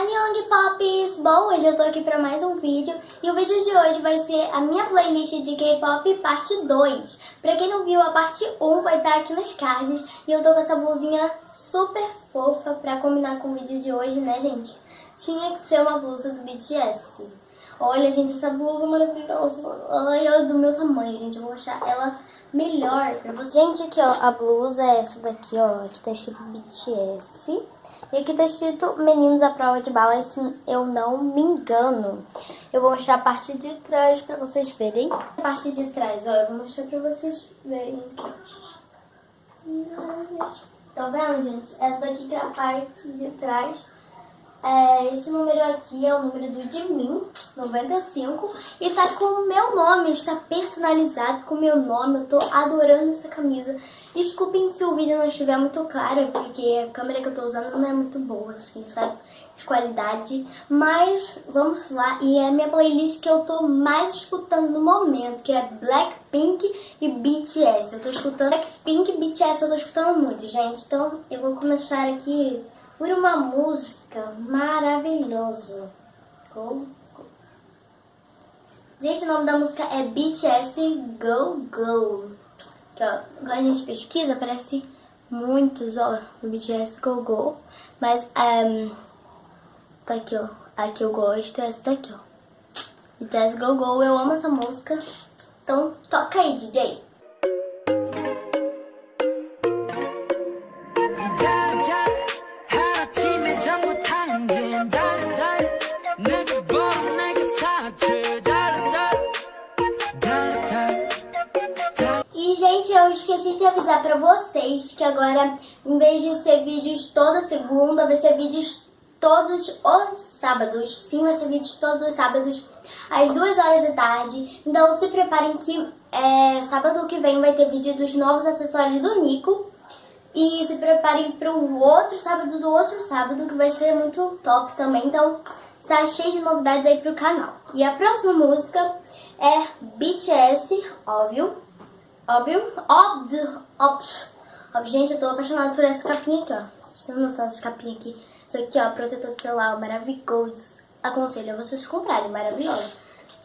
Annyeong Pops! Bom, hoje eu tô aqui pra mais um vídeo e o vídeo de hoje vai ser a minha playlist de K-pop parte 2. Pra quem não viu, a parte 1 vai estar aqui nos cards e eu tô com essa blusinha super fofa pra combinar com o vídeo de hoje, né, gente? Tinha que ser uma blusa do BTS. Olha, gente, essa blusa maravilhosa. Ai, é do meu tamanho, gente. Eu vou achar ela melhor pra vocês. Gente, aqui, ó, a blusa é essa daqui, ó. Aqui tá escrito BTS. E aqui tá escrito Meninos à Prova de Bala, se eu não me engano. Eu vou mostrar a parte de trás pra vocês verem. A parte de trás, ó, eu vou mostrar pra vocês verem. Tá vendo, gente? Essa daqui que é a parte de trás. É, esse número aqui é o número do mim, 95, e tá com o meu nome, está personalizado com o meu nome, eu tô adorando essa camisa. Desculpem se o vídeo não estiver muito claro, porque a câmera que eu tô usando não é muito boa, assim, sabe, de qualidade, mas vamos lá, e é a minha playlist que eu tô mais escutando no momento, que é Blackpink e BTS. Eu tô escutando Blackpink e BTS, eu tô escutando muito, gente, então eu vou começar aqui por uma música maravilhosa. Gente, o nome da música é BTS Go Go. Que, ó, quando a gente pesquisa, aparece muitos, ó, no BTS Go Go. Mas, um, tá aqui, ó. A que eu gosto é essa daqui, ó. BTS Go Go, eu amo essa música. Então, toca aí, DJ. De avisar pra vocês que agora, em vez de ser vídeos toda segunda, vai ser vídeos todos os sábados. Sim, vai ser vídeos todos os sábados, às duas horas da tarde. Então se preparem que é, sábado que vem vai ter vídeo dos novos acessórios do Nico. E se preparem para o outro sábado do outro sábado, que vai ser muito top também. Então, está cheio de novidades aí pro canal. E a próxima música é BTS, óbvio. Óbvio. Óbvio. Óbvio. Óbvio. Gente, eu tô apaixonada por essa capinha aqui, ó. Vocês têm noção dessa capinha aqui? Isso aqui, ó, protetor de celular, maravilhoso. Aconselho a vocês comprarem, maravilhoso.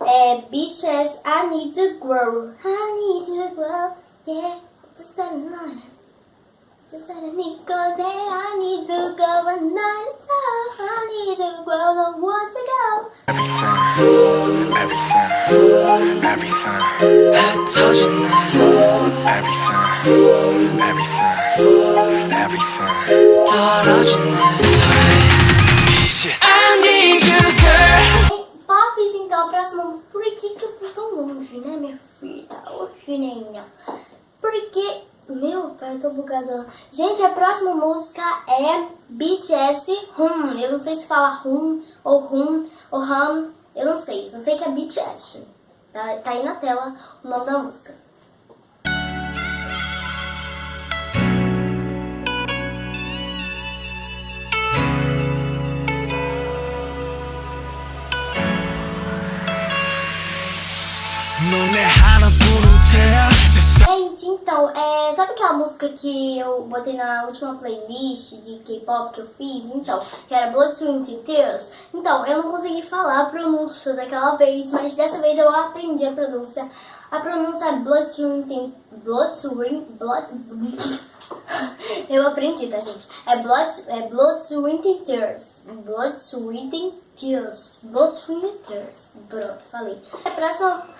É BTS, I need to grow. I need to grow, yeah. Just a night. Just a need go there. I need to go a night. I need to grow, I want to go. Everything, everything, everything. I told you now. 떨어지는 I need you, girl. Pops, então, próximo. Por que que eu tô tão longe, né, minha filha? Ô, filhinha. Porque... Meu pai, eu tô bugada. Gente, a próxima música é BTS Hum. Eu não sei se fala Hum ou Hum ou Hum. Eu não sei. Só sei que é BTS. Tá, tá aí na tela o nome da música. Gente, então, é, sabe aquela música que eu botei na última playlist de K-pop que eu fiz? Então, que era Blood, Sweat and Tears. Então, eu não consegui falar a pronúncia daquela vez, mas dessa vez eu aprendi a pronúncia. A pronúncia é Blood, Sweat and... Blood, Sweat... Blood... eu aprendi, tá, gente? É Blood, é blood Sweat and Tears. Blood, Sweat and Tears. Blood, Sweat and Tears. Pronto, falei. A próxima...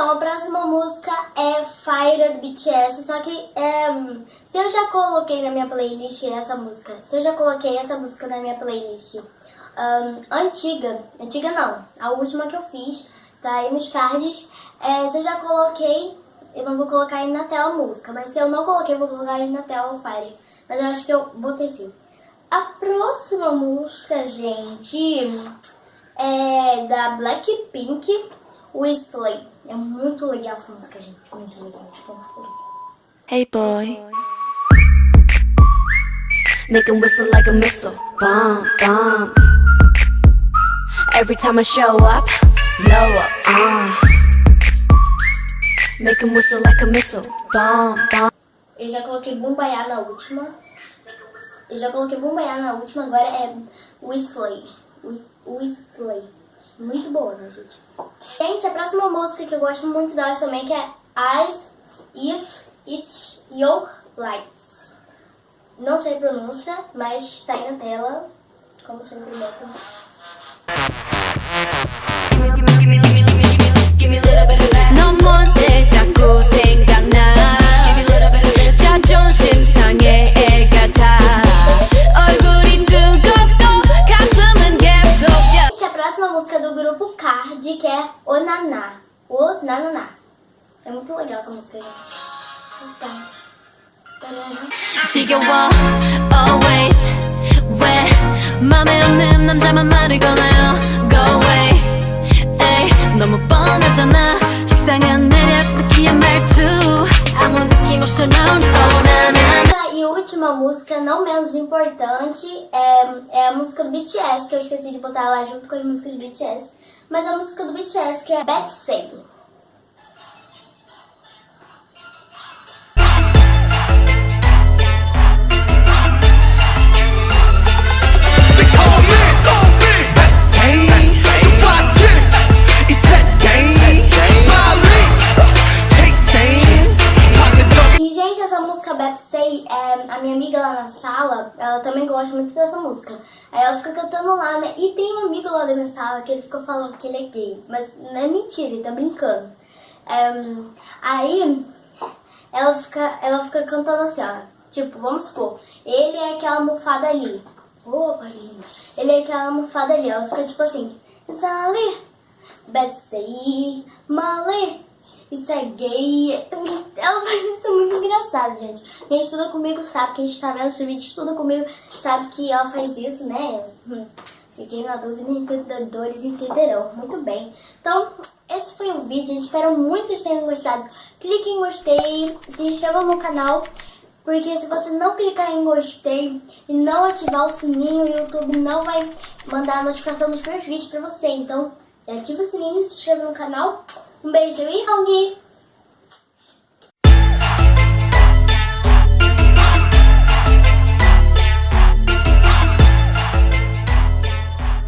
Então, a próxima música é Fire do BTS, só que é, se eu já coloquei na minha playlist essa música, se eu já coloquei essa música na minha playlist um, antiga, antiga não, a última que eu fiz, tá aí nos cards, é, se eu já coloquei, eu não vou colocar aí na tela a música, mas se eu não coloquei, eu vou colocar aí na tela o Fire, mas eu acho que eu botei sim. A próxima música, gente, é da Blackpink, Whistling. É muito legal essa música, gente. Muito legal. Tipo, hey boy. Make 'em whistle like a missile. Bomb, bomb. Every time I show up, blow up. Uh. Make 'em whistle like a missile. Bomb, bomb. Eu já coloquei Bumbaiá na última. Eu já coloquei Bumbaiá na última, agora é Whistler. Whis- Whistler. Muito boa, né, gente? Gente, a próxima música que eu gosto muito dela também que é Eyes If It's Your Lights. Não sei a pronúncia, mas tá aí na tela. Como sempre, boto. grupo Card, que é O Naná. O Nananá. É muito legal essa música, gente. Então. Taraná. 지겨워 always 왜 맘에 없는 남자만 말을 거나요 go away 에이 너무 뻔하잖아 식상한 매력 느끼한 말투 아무 느낌 없어 no no na na E última música, não menos importante, é, é a música do BTS, que eu esqueci de botar lá junto com as músicas do BTS. Mas a música do BTS, que é Bad. Dessa música. Aí ela fica cantando lá, né? E tem um amigo lá da minha sala que ele fica falando que ele é gay. Mas não é mentira, ele tá brincando. É, aí ela fica, ela fica cantando assim, ó. Tipo, vamos supor, ele é aquela almofada ali. Ô, Marina. Ele é aquela almofada ali. Ela fica tipo assim, bad say, male, isso é gay. Ela faz isso muito engraçado, gente. Quem estuda comigo sabe, quem está vendo esse vídeo estuda comigo sabe que ela faz isso, né? Fiquei na dúvida, entendedores entenderão. Muito bem. Então, esse foi o vídeo. Eu espero muito que vocês tenham gostado. Clique em gostei, se inscreva no canal. Porque se você não clicar em gostei e não ativar o sininho, o YouTube não vai mandar a notificação dos meus vídeos pra você. Então, ativa o sininho, se inscreva no canal. Um beijo e Hong!